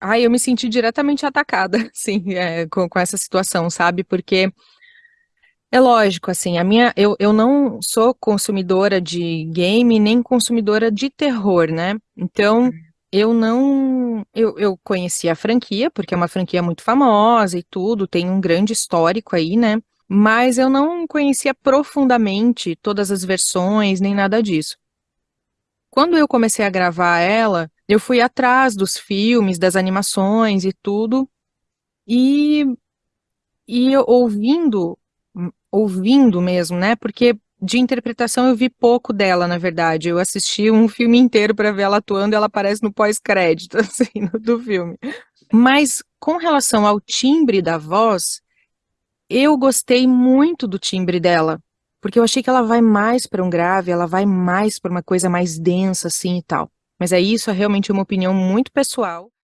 Ai, eu me senti diretamente atacada, sim, eh, com com essa situação, sabe, porque é lógico, assim, a minha eu eu não sou consumidora de game, nem consumidora de terror, né, então, Hum. eu não eu eu conheci a franquia, porque é uma franquia muito famosa e tudo, tem um grande histórico aí, né, mas eu não conhecia profundamente todas as versões, nem nada disso. Quando eu comecei a gravar ela, eu fui atrás dos filmes, das animações e tudo, e e ouvindo ouvindo mesmo, né, porque de interpretação eu vi pouco dela na verdade, eu assisti um filme inteiro pra ver ela atuando ela aparece no pós-crédito, assim, do filme. Mas, com relação ao timbre da voz, eu gostei muito do timbre dela, porque eu achei que ela vai mais pra um grave, ela vai mais pra uma coisa mais densa, assim, e tal. Mas aí isso é realmente uma opinião muito pessoal.